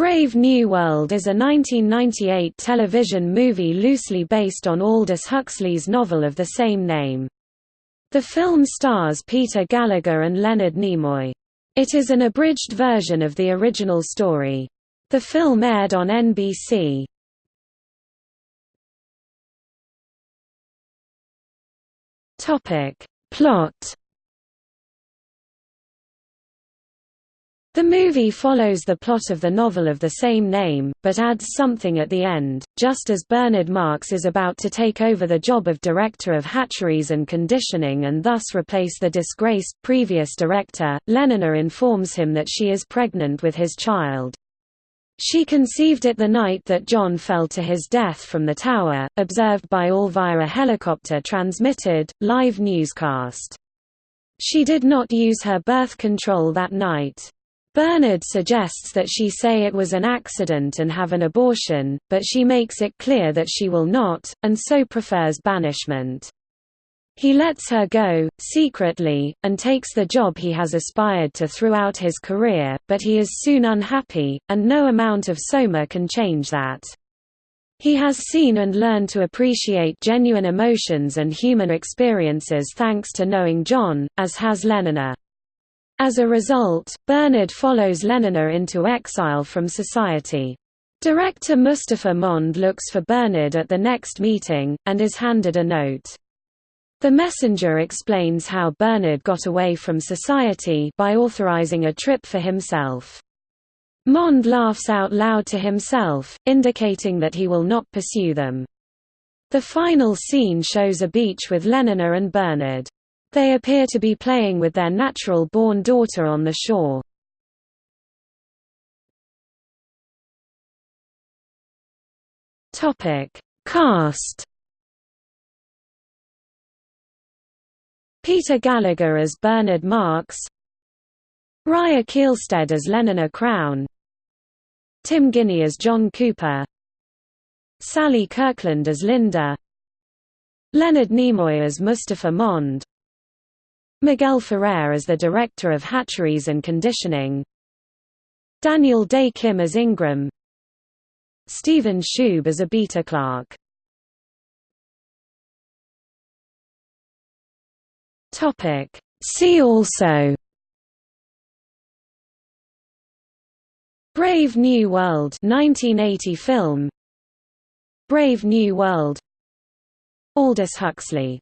Brave New World is a 1998 television movie loosely based on Aldous Huxley's novel of the same name. The film stars Peter Gallagher and Leonard Nimoy. It is an abridged version of the original story. The film aired on NBC. Plot The movie follows the plot of the novel of the same name, but adds something at the end. Just as Bernard Marx is about to take over the job of director of hatcheries and conditioning and thus replace the disgraced previous director, Lenina informs him that she is pregnant with his child. She conceived it the night that John fell to his death from the tower, observed by all via a helicopter transmitted, live newscast. She did not use her birth control that night. Bernard suggests that she say it was an accident and have an abortion, but she makes it clear that she will not, and so prefers banishment. He lets her go, secretly, and takes the job he has aspired to throughout his career, but he is soon unhappy, and no amount of soma can change that. He has seen and learned to appreciate genuine emotions and human experiences thanks to knowing John, as has Lenina. As a result, Bernard follows Lenina into exile from society. Director Mustafa Mond looks for Bernard at the next meeting, and is handed a note. The messenger explains how Bernard got away from society by authorizing a trip for himself. Mond laughs out loud to himself, indicating that he will not pursue them. The final scene shows a beach with Lenina and Bernard. They appear to be playing with their natural-born daughter on the shore. Cast Peter Gallagher as Bernard Marx Rya Kihlstedt as Lenina Crowne Tim Guinee as John Cooper Sally Kirkland as Linda Leonard Nimoy as Mustafa Mond Miguel Ferrer as the Director of Hatcheries and Conditioning. Daniel Dae Kim as Ingram. Steven Schub as a beta clerk See also. Brave New World 1980 film. Brave New World. Aldous Huxley